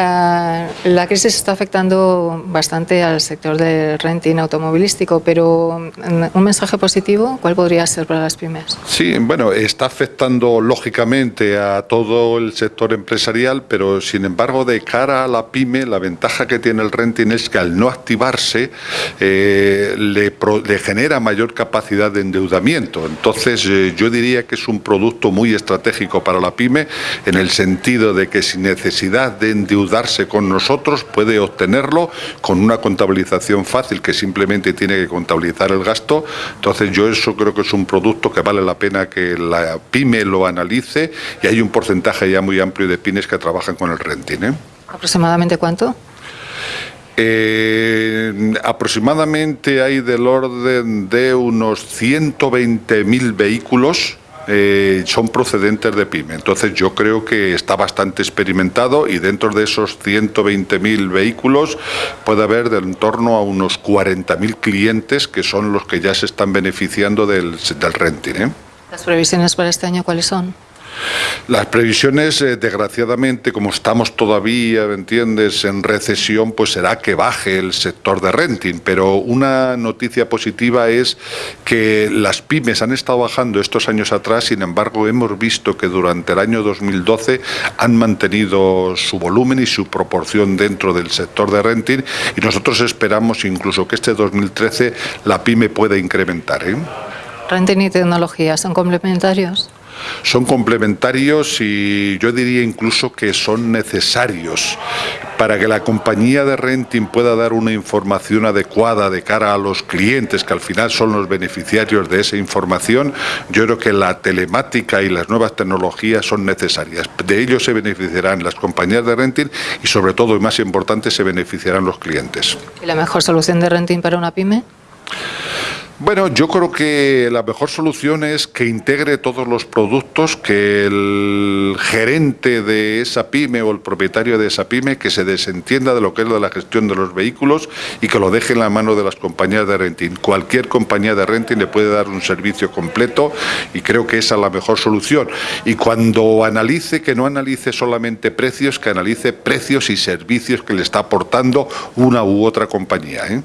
Eh, la crisis está afectando bastante al sector del renting automovilístico, pero mm, un mensaje positivo, ¿cuál podría ser para las pymes? Sí, bueno, está afectando lógicamente a todo el sector empresarial, pero sin embargo de cara a la pyme, la ventaja que tiene el renting es que al no activarse eh, le, genera mayor capacidad de endeudamiento. Entonces eh, yo diría que es un producto muy estratégico para la pyme en el sentido de que sin necesidad de endeudamiento darse con nosotros, puede obtenerlo con una contabilización fácil que simplemente tiene que contabilizar el gasto. Entonces yo eso creo que es un producto que vale la pena que la pyme lo analice y hay un porcentaje ya muy amplio de pymes que trabajan con el renting. ¿eh? ¿Aproximadamente cuánto? Eh, aproximadamente hay del orden de unos 120.000 vehículos eh, son procedentes de PYME. Entonces yo creo que está bastante experimentado y dentro de esos 120.000 vehículos puede haber de en torno a unos 40.000 clientes que son los que ya se están beneficiando del, del renting. ¿eh? ¿Las previsiones para este año cuáles son? Las previsiones, eh, desgraciadamente, como estamos todavía, ¿me entiendes?, en recesión, pues será que baje el sector de renting. Pero una noticia positiva es que las pymes han estado bajando estos años atrás, sin embargo, hemos visto que durante el año 2012 han mantenido su volumen y su proporción dentro del sector de renting y nosotros esperamos incluso que este 2013 la pyme pueda incrementar. ¿eh? ¿Renting y tecnología son complementarios? Son complementarios y yo diría incluso que son necesarios para que la compañía de renting pueda dar una información adecuada de cara a los clientes, que al final son los beneficiarios de esa información, yo creo que la telemática y las nuevas tecnologías son necesarias. De ello se beneficiarán las compañías de renting y sobre todo, y más importante, se beneficiarán los clientes. ¿Y la mejor solución de renting para una pyme? Bueno, yo creo que la mejor solución es que integre todos los productos, que el gerente de esa pyme o el propietario de esa pyme que se desentienda de lo que es la gestión de los vehículos y que lo deje en la mano de las compañías de renting. Cualquier compañía de renting le puede dar un servicio completo y creo que esa es la mejor solución. Y cuando analice, que no analice solamente precios, que analice precios y servicios que le está aportando una u otra compañía. ¿eh?